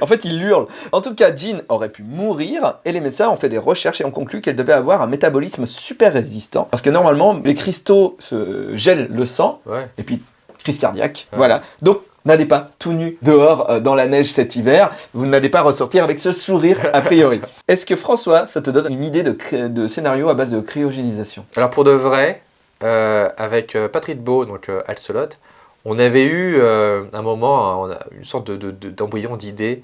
S1: en fait, il hurle. En tout cas, Jean aurait pu mourir et les médecins ont fait des recherches et ont conclu qu'elle devait avoir un métabolisme super résistant. Parce que normalement, les cristaux se gèlent le sang
S3: ouais.
S1: et puis crise cardiaque.
S3: Ouais.
S1: Voilà. Donc, n'allez pas tout nu dehors euh, dans la neige cet hiver. Vous n'allez pas ressortir avec ce sourire a priori. Est-ce que François, ça te donne une idée de, de scénario à base de cryogénisation?
S3: Alors pour de vrai, avec euh, Patrick Beau, donc euh, Alcelot, on avait eu euh, un moment, hein, une sorte de- de- de- d'embryon d'idée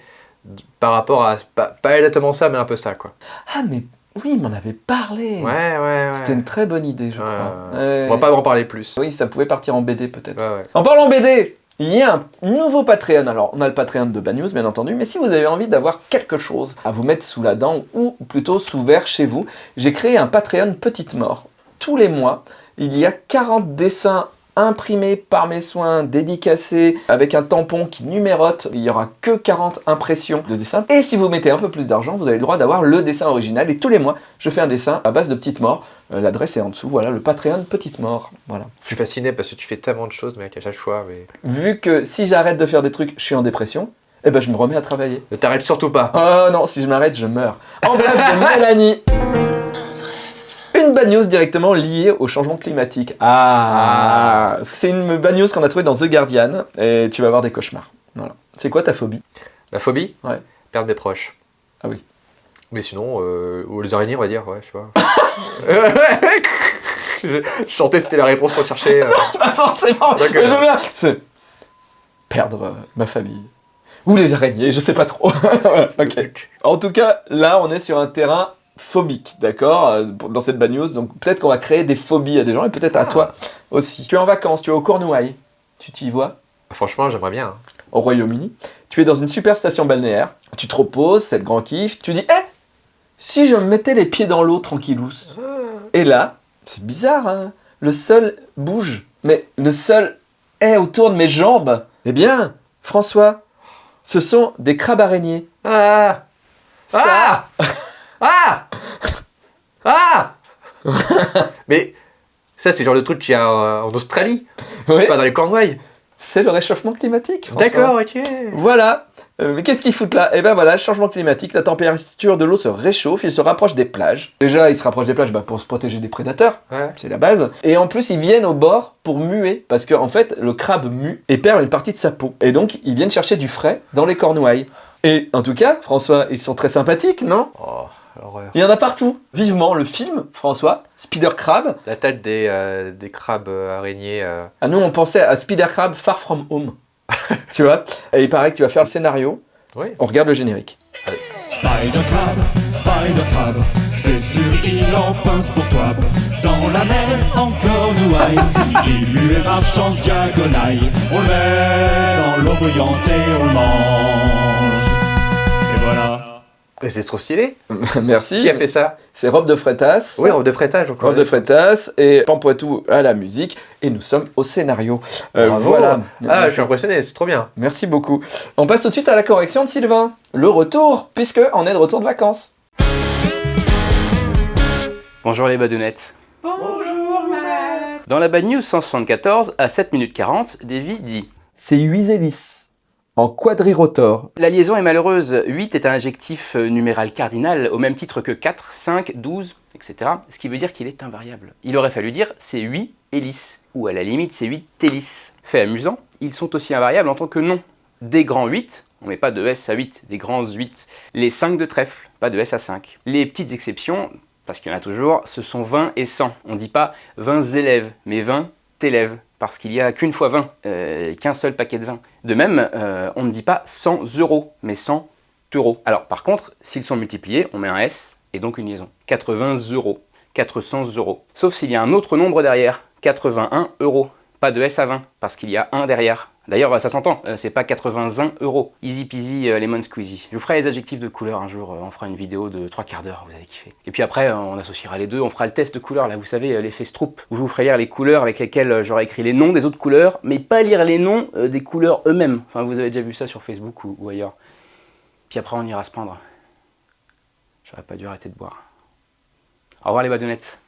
S3: par rapport à, pas, pas exactement ça, mais un peu ça, quoi.
S1: Ah, mais oui, il m'en avait parlé.
S3: Ouais, ouais, ouais.
S1: C'était une très bonne idée, je
S3: Ouais,
S1: crois.
S3: ouais. On va pas en parler plus.
S1: Oui, ça pouvait partir en BD peut-être. En parlant BD, il y a un nouveau Patreon. Alors, on a le Patreon de Bad News, bien entendu, mais si vous avez envie d'avoir quelque chose à vous mettre sous la dent ou plutôt sous verre chez vous, j'ai créé un Patreon Petite Mort. Tous les mois, il y a 40 dessins imprimés par mes soins, dédicacés, avec un tampon qui numérote. Il y aura que 40 impressions de dessins. Et si vous mettez un peu plus d'argent, vous avez le droit d'avoir le dessin original. Et tous les mois, je fais un dessin à base de Petite Mort. Euh, L'adresse est en dessous. Voilà, le Patreon Petite Mort. Voilà.
S3: Je suis fasciné parce que tu fais tellement de choses, mec, à chaque fois. Mais...
S1: vu que si j'arrête de faire des trucs, je suis en dépression, eh ben je me remets à travailler.
S3: Ne t'arrête surtout pas.
S1: Oh non, si je m'arrête, je meurs. En bref, de Mélanie. Une news directement liée au changement climatique. Ah, C'est une news qu'on a trouvée dans The Guardian et tu vas avoir des cauchemars. Voilà. C'est quoi ta phobie?
S3: La phobie?
S1: Ouais.
S3: Perdre des proches.
S1: Ah oui.
S3: Mais sinon, euh, ou les araignées, on va dire, ouais, je sais pas. je, je sentais c'était la réponse qu'on cherchait. euh.
S1: Pas forcément
S3: D'accord.
S1: mais j'aime bien. C'est perdre euh, ma famille. Ou les araignées, je sais pas trop. En tout cas, là, on est sur un terrain phobique, d'accord euh, Dans cette bad news, donc peut-être qu'on va créer des phobies à des gens, et peut-être à
S3: Ah.
S1: toi aussi. Tu es en vacances, tu es au Cornouailles, tu t'y vois?
S3: Franchement, j'aimerais bien. hein.
S1: au Royaume-Uni. Tu es dans une super station balnéaire, tu te reposes, c'est le grand kiff, tu dis « Eh Si je me mettais les pieds dans l'eau tranquillous ?» Et là, c'est bizarre, hein le sol bouge, mais le sol est autour de mes jambes. Eh bien, François, ce sont des crabes araignées.
S3: Ah
S1: Ça,
S3: Ah Ah Ah Mais ça, c'est le genre de truc qu'il y a en Australie,
S1: ouais,
S3: pas dans les Cornouailles.
S1: c'est le réchauffement climatique.
S3: D'accord, ok.
S1: Voilà. Euh, mais qu'est-ce qu'ils foutent là? Eh ben voilà, changement climatique, la température de l'eau se réchauffe, il se rapproche des plages. Déjà, ils se rapprochent des plages bah, pour se protéger des prédateurs,
S3: Ouais.
S1: c'est la base. Et en plus, ils viennent au bord pour muer, parce qu'en en fait, le crabe mue et perd une partie de sa peau. Et donc, ils viennent chercher du frais dans les cornouailles. Et en tout cas, François, ils sont très sympathiques, non?
S3: Oh, l'horreur.
S1: Il y en a partout. Vivement le film, François, Spider Crab.
S3: La tête des, euh, des crabes euh, araignées. euh.
S1: Ah nous, on pensait à Spider Crab Far From Home. tu vois Et il paraît que tu vas faire le scénario.
S3: Oui.
S1: On regarde le générique.
S6: Spider Crab, Spider Crab, c'est sûr il en pince pour toi. Dans la mer, en cornouaille, il lui marche en diagonale. On le met dans l'eau bouillante et on le mange. Et voilà.
S3: C'est trop stylé.
S1: Merci.
S3: Qui a fait ça
S1: C'est Robe de Freitas.
S3: Oui, robe de frétage encore.
S1: Robe de Freitas et Pampoitou à la musique. Et nous sommes au scénario. Euh,
S3: Bravo.
S1: voilà.
S3: Ah, je suis impressionné, c'est trop bien.
S1: Merci beaucoup. On passe tout de suite à la correction de Sylvain. Le retour, puisque on est de retour de vacances.
S2: Bonjour les badounettes. Bonjour Dans la Bad News 174, à 7 minutes 40, Davy dit
S1: C'est Huisélis. En quadrirotor.
S2: La liaison est malheureuse. 8 est un adjectif euh, numéral cardinal au même titre que 4, 5, 12, etc. Ce qui veut dire qu'il est invariable. Il aurait fallu dire c'est 8 hélices, ou à la limite c'est 8 hélices. Fait amusant, ils sont aussi invariables en tant que nom. Des grands 8, on met pas de S à 8, des grands 8. Les 5 de trèfle, pas de S à 5. Les petites exceptions, parce qu'il y en a toujours, ce sont 20 et 100. On ne dit pas 20 élèves, mais 20 élèves, parce qu'il n'y a qu'une fois 20, euh, qu'un seul paquet de 20. De même, euh, on ne dit pas 100 euros, mais 100 euros. Alors par contre, s'ils sont multipliés, on met un S et donc une liaison. 80 euros, 400 euros. Sauf s'il y a un autre nombre derrière, 81 euros. De S à 20, parce qu'il y a un derrière. D'ailleurs, ça s'entend, euh, c'est pas 81 euros. Easy peasy euh, lemon squeezy. Je vous ferai les adjectifs de couleur un jour, euh, on fera une vidéo de 3 quarts d'heure, vous allez kiffer. Et puis après, euh, on associera les deux, on fera le test de couleur, là vous savez, euh, l'effet Stroop, où je vous ferai lire les couleurs avec lesquelles euh, j'aurai écrit les noms des autres couleurs, mais pas lire les noms euh, des couleurs eux-mêmes. Enfin, vous avez déjà vu ça sur Facebook ou, ailleurs. Puis après, on ira se prendre. J'aurais pas dû arrêter de boire. Au revoir les badounettes.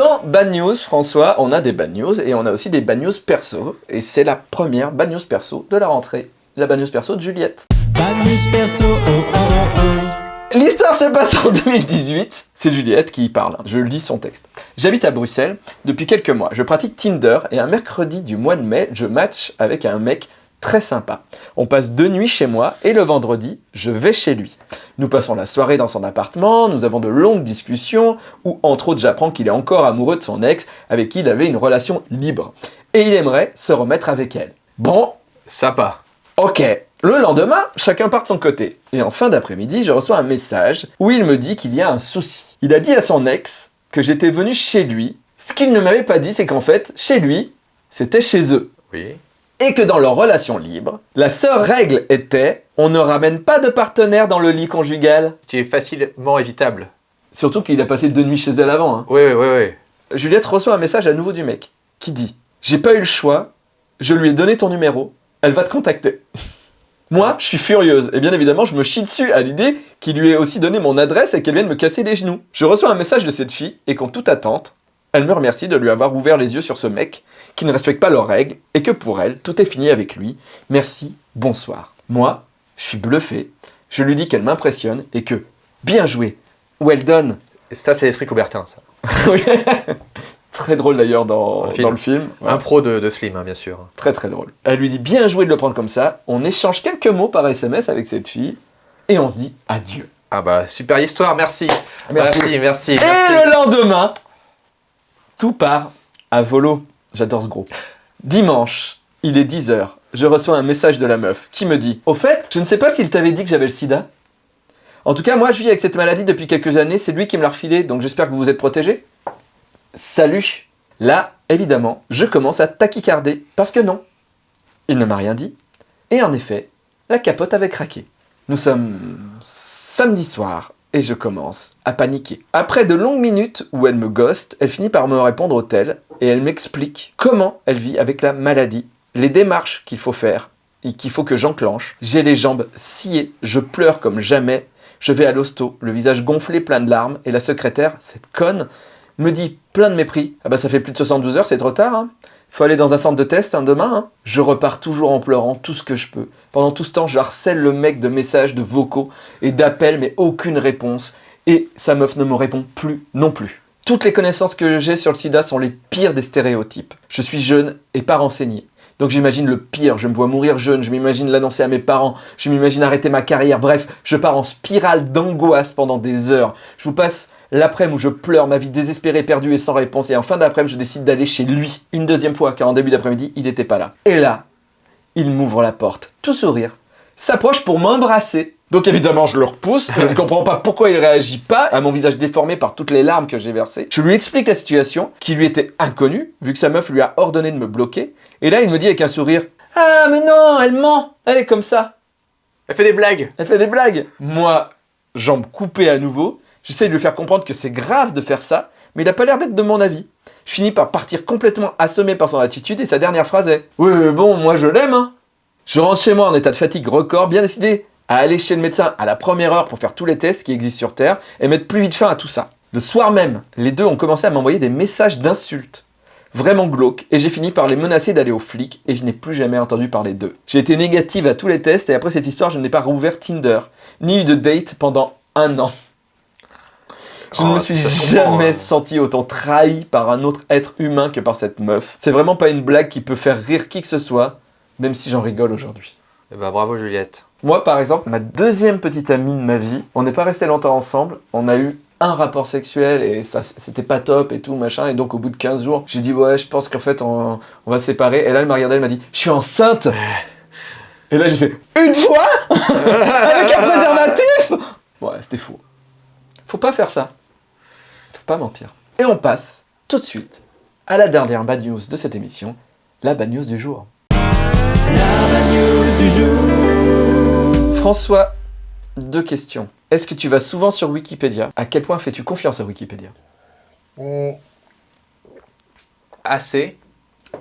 S1: Dans Bad News, François, on a des Bad News et on a aussi des Bad News perso. Et c'est la première Bad News perso de la rentrée. La Bad News perso de Juliette.
S6: Bad news perso, oh oh oh.
S1: L'histoire se passe en 2018. C'est Juliette qui y parle. Je lis son texte. J'habite à Bruxelles depuis quelques mois. Je pratique Tinder et un mercredi du mois de mai, je match avec un mec très sympa. On passe deux nuits chez moi et le vendredi, je vais chez lui. Nous passons la soirée dans son appartement, nous avons de longues discussions où entre autres j'apprends qu'il est encore amoureux de son ex avec qui il avait une relation libre. Et il aimerait se remettre avec elle. Bon,
S3: Sympa.
S1: Ok. Le lendemain, chacun part de son côté. Et en fin d'après-midi, je reçois un message où il me dit qu'il y a un souci. Il a dit à son ex que j'étais venu chez lui. Ce qu'il ne m'avait pas dit, c'est qu'en fait, chez lui, c'était chez eux.
S3: Oui.
S1: Et que dans leur relation libre, la seule règle était on ne ramène pas de partenaire dans le lit conjugal.
S3: Qui est facilement évitable.
S1: Surtout qu'il a passé deux nuits chez elle avant. hein.
S3: Oui, oui, oui, oui.
S1: Juliette reçoit un message à nouveau du mec qui dit J'ai pas eu le choix, je lui ai donné ton numéro, elle va te contacter. Moi, je suis furieuse, et bien évidemment, je me chie dessus à l'idée qu'il lui ait aussi donné mon adresse et qu'elle vienne me casser les genoux. Je reçois un message de cette fille, et qu'en toute attente, elle me remercie de lui avoir ouvert les yeux sur ce mec qui ne respecte pas leurs règles, et que pour elle, tout est fini avec lui. Merci, bonsoir. Moi, je suis bluffé, je lui dis qu'elle m'impressionne, et que, bien joué, well done,
S3: Et ça, c'est les trucs Coubertin, ça.
S1: oui. Très drôle d'ailleurs dans,
S3: Dans le film.
S1: dans le film. Ouais.
S3: Un pro de, de Slim, hein, bien sûr.
S1: Très très drôle. Elle lui dit bien joué de le prendre comme ça. On échange quelques mots par SMS avec cette fille. Et on se dit adieu.
S3: Ah bah, super histoire, merci.
S1: Merci.
S3: Merci, merci.
S1: Et le lendemain, tout part à volo. J'adore ce groupe. Dimanche, il est 10h. Je reçois un message de la meuf qui me dit Au fait, je ne sais pas s'il t'avait dit que j'avais le sida. En tout cas, moi, je vis avec cette maladie depuis quelques années. C'est lui qui me l'a refilé, donc j'espère que vous vous êtes protégés. Salut Là, évidemment, je commence à tachycarder, parce que non. Il ne m'a rien dit. Et en effet, la capote avait craqué. Nous sommes samedi soir et je commence à paniquer. Après de longues minutes où elle me ghost, elle finit par me répondre au tel et elle m'explique comment elle vit avec la maladie, les démarches qu'il faut faire et qu'il faut que j'enclenche. J'ai les jambes sciées, je pleure comme jamais, je vais à l'hosto, le visage gonflé plein de larmes et la secrétaire, cette conne, me dit plein de mépris. Ah bah ça fait plus de 72 heures, c'est trop tard. Hein. Faut aller dans un centre de test hein, demain. hein. Je repars toujours en pleurant tout ce que je peux. Pendant tout ce temps, je harcèle le mec de messages, de vocaux et d'appels, mais aucune réponse. Et sa meuf ne me répond plus non plus. Toutes les connaissances que j'ai sur le sida sont les pires des stéréotypes. Je suis jeune et pas renseigné. Donc j'imagine le pire, je me vois mourir jeune, je m'imagine l'annoncer à mes parents, je m'imagine arrêter ma carrière, bref, je pars en spirale d'angoisse pendant des heures. Je vous passe l'après-midi où je pleure, ma vie désespérée, perdue et sans réponse, et en fin d'après-midi, je décide d'aller chez lui une deuxième fois, car en début d'après-midi, il n'était pas là. Et là, il m'ouvre la porte, tout sourire, s'approche pour m'embrasser. Donc évidemment, je le repousse, je ne comprends pas pourquoi il réagit pas à mon visage déformé par toutes les larmes que j'ai versées. Je lui explique la situation, qui lui était inconnue, vu que sa meuf lui a ordonné de me bloquer. Et là, il me dit avec un sourire « Ah, mais non, elle ment, elle est comme ça,
S3: Elle fait des blagues.
S1: elle fait des blagues !» Moi, jambes coupées à nouveau, j'essaye de lui faire comprendre que c'est grave de faire ça, mais il a pas l'air d'être de mon avis. Je finis par partir complètement assommé par son attitude et sa dernière phrase est « Oui, bon, moi je l'aime, hein !» Je rentre chez moi en état de fatigue record, bien décidé à aller chez le médecin à la première heure pour faire tous les tests qui existent sur Terre et mettre plus vite fin à tout ça. Le soir même, les deux ont commencé à m'envoyer des messages d'insultes. vraiment glauques, et j'ai fini par les menacer d'aller aux flics, et je n'ai plus jamais entendu parler d'eux. J'ai été négative à tous les tests, et après cette histoire, je n'ai pas rouvert Tinder, ni eu de date pendant un an. Je ne
S3: Oh,
S1: me suis
S3: comprend,
S1: jamais senti autant trahi par un autre être humain que par cette meuf. C'est vraiment pas une blague qui peut faire rire qui que ce soit, même si j'en rigole aujourd'hui.
S3: Eh ben, bravo Juliette.
S1: Moi, par exemple, ma deuxième petite amie de ma vie, on n'est pas resté longtemps ensemble. On a eu un rapport sexuel et ça, c'était pas top et tout, machin. Et donc, au bout de 15 jours, j'ai dit, ouais, je pense qu'en fait, on, on va se séparer. Et là, elle m'a regardé, elle m'a dit, je suis enceinte. Et là, j'ai fait, une fois? Avec un préservatif? Ouais, c'était faux. Faut pas faire ça. Pas mentir. Et on passe tout de suite à la dernière bad news de cette émission, la bad news du jour.
S6: News du jour.
S1: François, deux questions. Est-ce que tu vas souvent sur Wikipédia? À quel point fais-tu confiance à Wikipédia?
S3: Assez.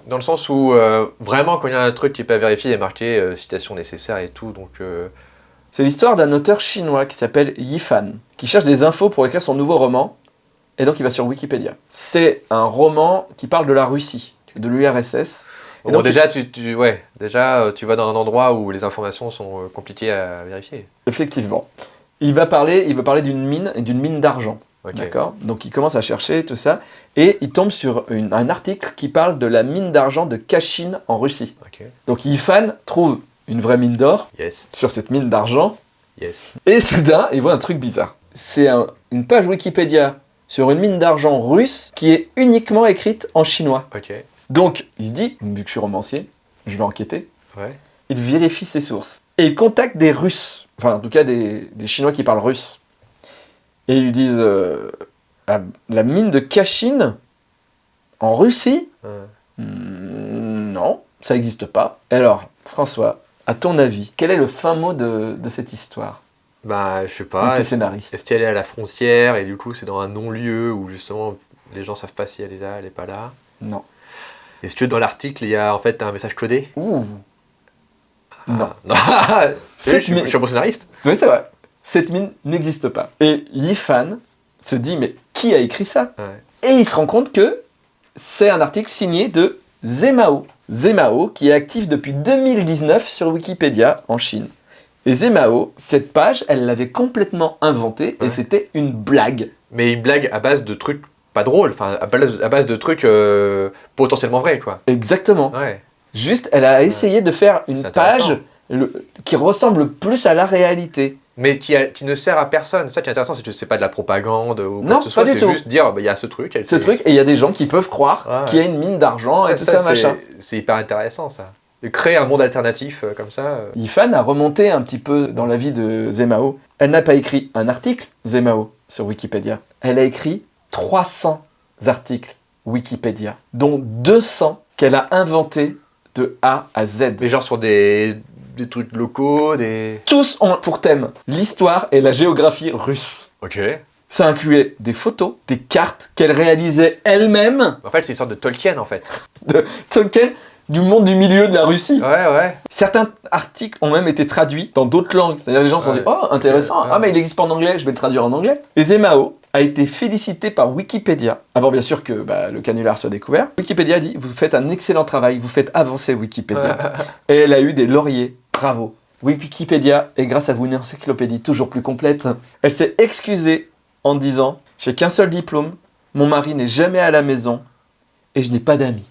S3: Dans le sens où euh, vraiment quand il y a un truc qui n'est pas vérifié, il est marqué euh, citation nécessaire et tout. Donc euh,
S1: C'est l'histoire d'un auteur chinois qui s'appelle Yi Fan, qui cherche des infos pour écrire son nouveau roman, et donc il va sur Wikipédia. C'est un roman qui parle de la Russie, de l'URSS. Et
S3: bon,
S1: donc,
S3: déjà tu, tu- ouais, déjà euh, tu vas dans un endroit où les informations sont euh, compliquées à vérifier.
S1: Effectivement. Il va parler, il va parler d'une mine d'une mine d'argent. D'accord? Donc il commence à chercher tout ça, et il tombe sur une- un article qui parle de la mine d'argent de Kachin en Russie. Donc Yifan trouve une vraie mine d'or
S3: Yes.
S1: sur cette mine d'argent,
S3: Yes.
S1: et soudain il voit un truc bizarre. C'est un- une page Wikipédia sur une mine d'argent russe qui est uniquement écrite en chinois. Donc il se dit, vu que je suis romancier, je vais enquêter.
S3: Ouais.
S1: Il vérifie ses sources. Et il contacte des Russes, enfin en tout cas des, des Chinois qui parlent russe. Et ils lui disent euh, Ah, La mine de Kachin en Russie? Hmm, Non, ça n'existe pas. Alors, François, à ton avis, quel est le fin mot de, de cette histoire?
S3: Bah je sais
S1: Ou
S3: pas.
S1: tes
S3: Est-ce
S1: scénaristes
S3: est-ce qu'elle est à la frontière et du coup c'est dans un non-lieu où justement les gens savent pas si elle est là, elle est pas là?
S1: Non.
S3: Est-ce que dans l'article il y a en fait un message codé?
S1: Ouh Non.
S3: Ah, non.
S1: Cette
S3: je,
S1: mine-
S3: je suis un bon scénariste.
S1: Oui, c'est vrai. Cette mine n'existe pas. Et Yifan se dit Mais qui a écrit ça?
S3: Ouais.
S1: Et il se rend compte que c'est un article signé de Zemao. Zemao, qui est actif depuis 2019 sur Wikipédia en Chine. Et Zemao, cette page, elle l'avait complètement inventée et
S3: Ouais.
S1: c'était une blague.
S3: Mais une blague à base de trucs pas drôles, enfin à base, à base de trucs euh, potentiellement vrais quoi.
S1: Exactement.
S3: Ouais.
S1: Juste, elle a essayé de faire une page le- qui ressemble plus à la réalité.
S3: Mais qui, a- qui ne sert à personne. Ça qui est intéressant, c'est que c'est pas de la propagande ou quoi
S1: Non,
S3: que ce soit.
S1: pas du
S3: C'est juste dire bah, il y a ce truc. elle
S1: Ce truc, et il y a des gens qui peuvent croire qu'il y a une mine d'argent et tout ça, machin.
S3: C'est hyper intéressant ça. De créer un monde alternatif euh, comme ça. euh,
S1: Yifan a remonté un petit peu dans la vie de Zemao. Elle n'a pas écrit un article, Zemao, sur Wikipédia. Elle a écrit 300 articles Wikipédia, dont 200 qu'elle a inventés de A à Z.
S3: Mais genre sur des, des trucs locaux, des.
S1: Tous ont pour thème l'histoire et la géographie russe.
S3: Ok.
S1: Ça incluait des photos, des cartes qu'elle réalisait elle-même
S3: En fait, c'est une sorte de Tolkien en fait.
S1: de Tolkien du monde du milieu de la Russie.
S3: Ouais, ouais.
S1: Certains articles ont même été traduits dans d'autres langues. C'est-à-dire les gens se sont dit Oh, intéressant, ah, mais il n'existe pas en anglais, je vais le traduire en anglais. Et Zemao a été félicité par Wikipédia, avant bien sûr que bah, le canular soit découvert. Wikipédia a dit Vous faites un excellent travail, vous faites avancer Wikipédia. Et elle a eu des lauriers. Bravo. Wikipédia est grâce à vous une encyclopédie toujours plus complète. Elle s'est excusée en disant J'ai qu'un seul diplôme, mon mari n'est jamais à la maison et je n'ai pas d'amis.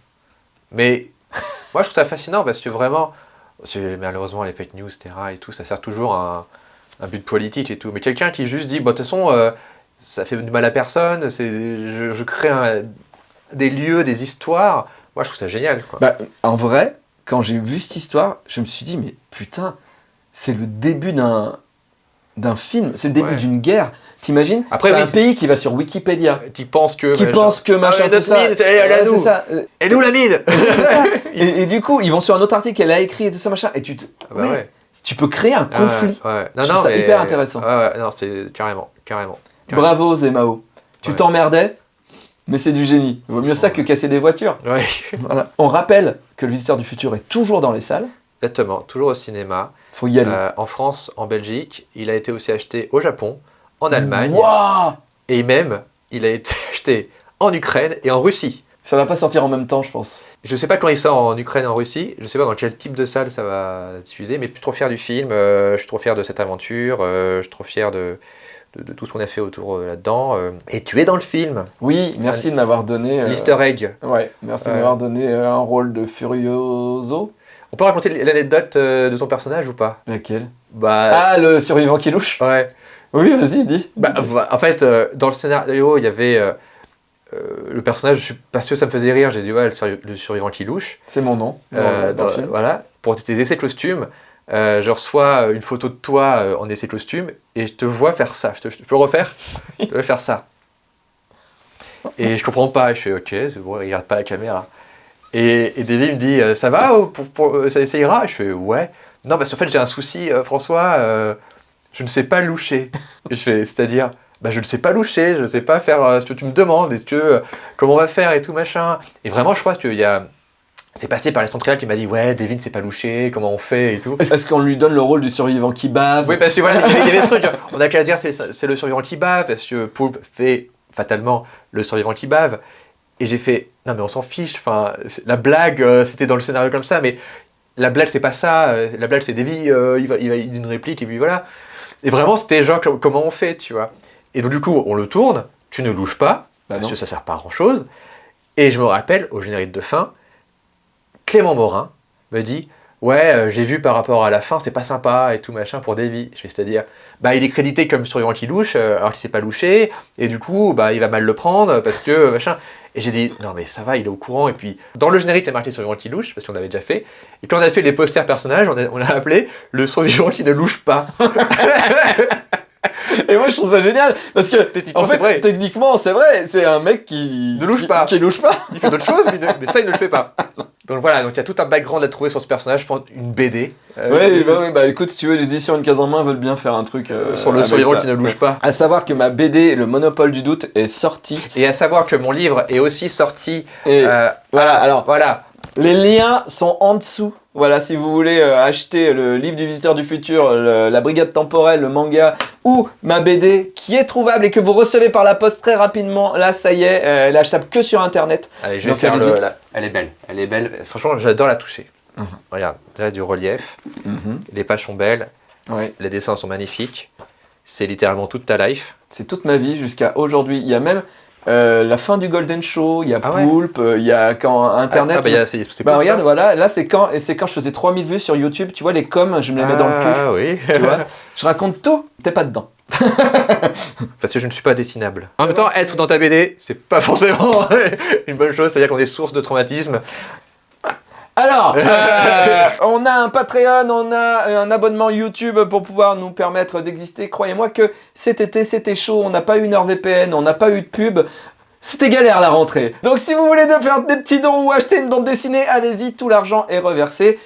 S3: Mais moi, je trouve ça fascinant parce que vraiment, malheureusement, les fake news, etc. et tout, ça sert toujours à un, but politique et tout. Mais quelqu'un qui juste dit, bah, de toute façon, euh, ça fait du mal à personne, je, je crée des lieux, des histoires. Moi, je trouve ça génial.
S1: Bah, en vrai, quand j'ai vu cette histoire, je me suis dit, mais putain, c'est le début d'un d'un film, c'est le début
S3: Ouais.
S1: d'une guerre. T'imagines
S3: Après, oui,
S1: un pays qui va sur Wikipédia,
S3: qui pense que.
S1: qui
S3: bah,
S1: pense que machin,
S3: mais
S1: tout
S3: notre
S1: ça.
S3: mine, elle nous.
S1: ça. euh,
S3: Elle est où la mine
S1: ça. Et, et du coup, ils vont sur un autre article qu'elle a écrit et tout ça, machin. Et tu, te-
S3: Ah bah
S1: ouais,
S3: ouais.
S1: tu peux créer un
S3: Ah
S1: conflit.
S3: ouais.
S1: Je trouve ça hyper intéressant.
S3: Ouais, ouais, non, c'est carrément, carrément. carrément.
S1: Bravo, Zemao. Tu t'emmerdais, mais c'est du génie. Vaut mieux ça que casser des voitures. Voilà. On rappelle que le visiteur du futur est toujours dans les salles.
S3: exactement. Toujours au cinéma.
S1: Faut y aller.
S3: Euh, en France, en Belgique. Il a été aussi acheté au Japon, en Allemagne. Et même, il a été acheté en Ukraine et en Russie.
S1: Ça va pas sortir en même temps, je pense.
S3: Je sais pas quand il sort en Ukraine et en Russie, je sais pas dans quel type de salle ça va diffuser, mais je suis trop fier du film, euh, je suis trop fier de cette aventure, euh, je suis trop fier de, de, de tout ce qu'on a fait autour euh, là-dedans. et tu es dans le film,
S1: Oui, merci de m'avoir donné.
S3: l'easter egg.
S1: Ouais, merci de m'avoir donné un rôle de Furioso.
S3: On peut raconter l'anecdote euh, de ton personnage ou pas?
S1: Laquelle?
S3: Bah,
S1: Ah, le survivant qui louche?
S3: Ouais.
S1: Oui, vas-y, dis.
S3: Bah, en fait, euh, dans le scénario, il y avait euh, le personnage, je suis pas sûr que ça me faisait rire, j'ai dit ouais, le, survi- le survivant qui louche.
S1: C'est mon nom dans,
S3: Euh,
S1: dans le film.
S3: Voilà, pour tes essais costumes, euh, je reçois une photo de toi en essai costume et je te vois faire ça. Je, te, je peux refaire? Je te faire ça. Et je comprends pas. Je fais ok, c'est bon, regarde pas la caméra. Et, et Davy me dit euh, ça va ou pour, pour- euh, ça, ça ira? Je fais ouais. Non, parce qu'en fait j'ai un souci, euh, François. euh, je ne sais pas loucher. Et je fais c'est-à-dire bah, je ne sais pas loucher, je ne sais pas faire ce que tu me demandes, et euh, comment on va faire et tout machin. Et vraiment, je crois qu'il y a. C'est passé par les centrales qui m'a dit Ouais, David, c'est pas louché, comment on fait et tout.
S1: Est-ce qu'on lui donne le rôle du survivant qui bave?
S3: Oui, parce que voilà, il y avait- ce truc. genre, On a qu'à dire c'est le survivant qui bave, parce que Poulpe fait fatalement le survivant qui bave. Et j'ai fait Non, mais on s'en fiche, enfin, la blague, euh, c'était dans le scénario comme ça, mais la blague, c'est pas ça. euh, La blague, c'est Davy, euh, il, va, il va une réplique, et puis voilà. Et vraiment, c'était genre com- comment on fait, tu vois. Et donc, du coup, on le tourne, tu ne louches pas,
S1: Bah
S3: parce
S1: non.
S3: que ça sert pas à grand chose. Et je me rappelle, au générique de fin, Clément Morin me dit Ouais, j'ai vu par rapport à la fin, c'est pas sympa et tout machin pour Davy. C'est-à-dire, bah il est crédité comme survivant qui louche, alors qu'il s'est pas louché, et du coup, bah il va mal le prendre parce que machin. Et j'ai dit Non, mais ça va, il est au courant. Et puis, dans le générique, il y a marqué survivant qui louche, parce qu'on avait déjà fait. Et quand on a fait les posters personnages, on a- on appelé le survivant qui ne louche pas.
S1: Et moi, je trouve ça génial parce que, en fait,
S3: vrai.
S1: techniquement, c'est vrai, c'est un mec qui
S3: Ne louche pas.
S1: Qui louche pas.
S3: Il fait d'autres choses, mais ça, il ne le fait pas. Donc voilà, donc il y a tout un background à trouver sur ce personnage, je pense une BD. euh,
S1: Ouais, bah, ouais, bah écoute, si tu veux, les éditions Une case en main veulent bien faire un truc euh,
S3: sur le
S1: ça.
S3: qui ne louche pas.
S1: À savoir que ma BD, Le Monopole du doute, est sortie.
S3: Et à savoir que mon livre est aussi sorti.
S1: Et
S3: euh,
S1: voilà, alors,
S3: voilà.
S1: les liens sont en dessous. Voilà, si vous voulez euh, acheter le livre du visiteur du futur, le- la brigade temporelle, le manga ou ma BD qui est trouvable et que vous recevez par la poste très rapidement, là ça y est, euh, elle est achetable que sur internet.
S3: Allez, je vais
S1: Donc,
S3: faire le. la- Elle est belle. Elle est belle. Franchement, j'adore la toucher.
S1: Mhm.
S3: Regarde, là du relief. Les pages sont belles.
S1: Ouais.
S3: Les dessins sont magnifiques. C'est littéralement toute ta life.
S1: C'est toute ma vie jusqu'à aujourd'hui. Il y a même euh, la fin du Golden Show, il y a
S3: Ah
S1: Poulpe, euh, il y a quand Internet.
S3: Ah, bah, il y a- c'est c'est
S1: Bah regarde,
S3: ça.
S1: voilà, là c'est quand, et c'est quand je faisais 3000 vues sur YouTube, tu vois les coms, je me les mets dans le cul,
S3: Ah oui.
S1: tu vois. Je raconte tout, t'es pas dedans.
S3: Parce que je ne suis pas dessinable. En même temps, être dans ta BD, c'est pas forcément une bonne chose. C'est-à-dire qu'on est source de traumatisme.
S1: Alors, euh, on a un Patreon, on a un abonnement YouTube pour pouvoir nous permettre d'exister. Croyez-moi que cet été, c'était chaud, on n'a pas eu une VPN, on n'a pas eu de pub. C'était galère la rentrée. Donc si vous voulez faire des petits dons ou acheter une bande dessinée, allez-y, tout l'argent est reversé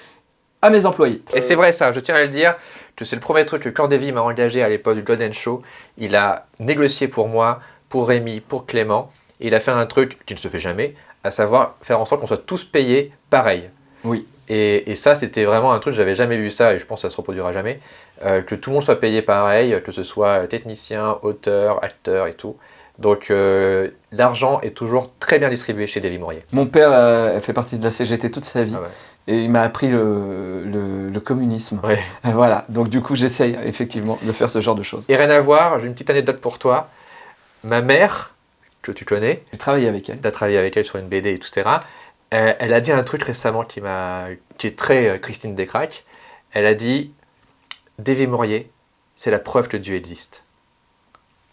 S1: à mes employés.
S3: Et c'est vrai ça, je tiens à le dire, c'est le premier truc que quand Davy m'a engagé à l'époque du Golden Show, il a négocié pour moi, pour Rémi, pour Clément, et il a fait un truc qui ne se fait jamais, à savoir faire en sorte qu'on soit tous payés pareil.
S1: Oui.
S3: Et, et ça, c'était vraiment un truc, j'avais jamais vu ça, et je pense que ça se reproduira jamais, euh, que tout le monde soit payé pareil, que ce soit technicien, auteur, acteur et tout. Donc euh, l'argent est toujours très bien distribué chez Davy Mourier.
S1: Mon père euh, fait partie de la CGT toute sa vie
S3: Ah ouais.
S1: Et il m'a appris le, le- le communisme.
S3: Ouais.
S1: Voilà, donc du coup j'essaye effectivement de faire ce genre de choses.
S3: Et rien à voir, j'ai une petite anecdote pour toi. Ma mère, que tu connais,
S1: J'ai travaillé avec elle.
S3: tu as travaillé avec elle sur une BD, et etc. Euh, elle a dit un truc récemment qui, qui est très euh, Christine Descraques. Elle a dit Davy Mourier, c'est la preuve que Dieu existe.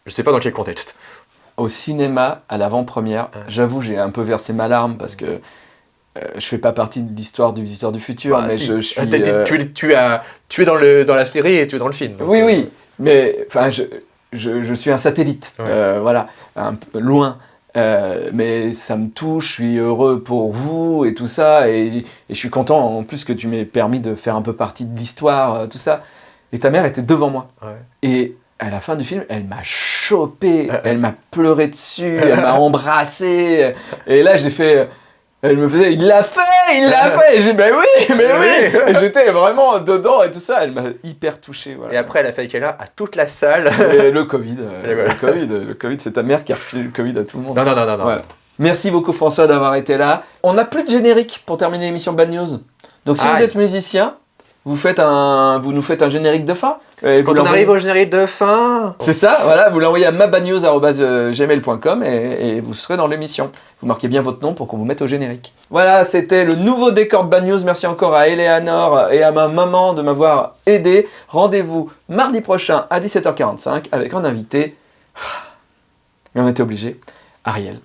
S3: Je sais pas dans quel contexte.
S1: Au cinéma, à l'avant-première, j'avoue j'ai un peu versé ma larme parce que euh, je fais pas partie de l'histoire du visiteur du futur,
S3: Ah,
S1: mais
S3: si.
S1: je, je suis... Euh,
S3: tu, es, tu, as, tu es dans, le, dans la série et tu es dans le film. donc,
S1: Oui,
S3: euh,
S1: oui, mais enfin, je, je, je suis un satellite,
S3: Ouais.
S1: euh, voilà, un peu loin. Euh, mais ça me touche, je suis heureux pour vous et tout ça, et, et je suis content en plus que tu m'aies permis de faire un peu partie de l'histoire, euh, tout ça. Et ta mère était devant moi.
S3: Ouais.
S1: Et à la fin du film, elle m'a chopé,
S3: Euh, euh.
S1: elle m'a pleuré dessus, elle m'a embrassé. Et là, j'ai fait. Elle me faisait, il l'a fait, il l'a fait. Et j'ai dit, ben oui, mais oui.
S3: Oui.
S1: Et j'étais vraiment dedans et tout ça. Elle m'a hyper touché. Voilà.
S3: Et après, elle a fait qu'elle a à toute la salle.
S1: Et le Covid, euh,
S3: Et voilà.
S1: le Covid, le Covid, c'est ta mère qui a refilé le Covid à tout le monde.
S3: non, non, non, non.
S1: Voilà. Merci beaucoup François d'avoir été là. On n'a plus de générique pour terminer l'émission Bad News. Donc si vous
S3: Aïe.
S1: êtes musicien, vous, faites un, vous nous faites un générique de fin. Et vous
S3: Quand on arrive au générique de fin,
S1: C'est ça, voilà, vous l'envoyez à mabadnews.gmail.com et, et vous serez dans l'émission. Vous marquez bien votre nom pour qu'on vous mette au générique. Voilà, c'était le nouveau décor de Bad News. Merci encore à Eleanor et à ma maman de m'avoir aidé. Rendez-vous mardi prochain à 17h45 avec un invité. Mais on était obligé, Ariel.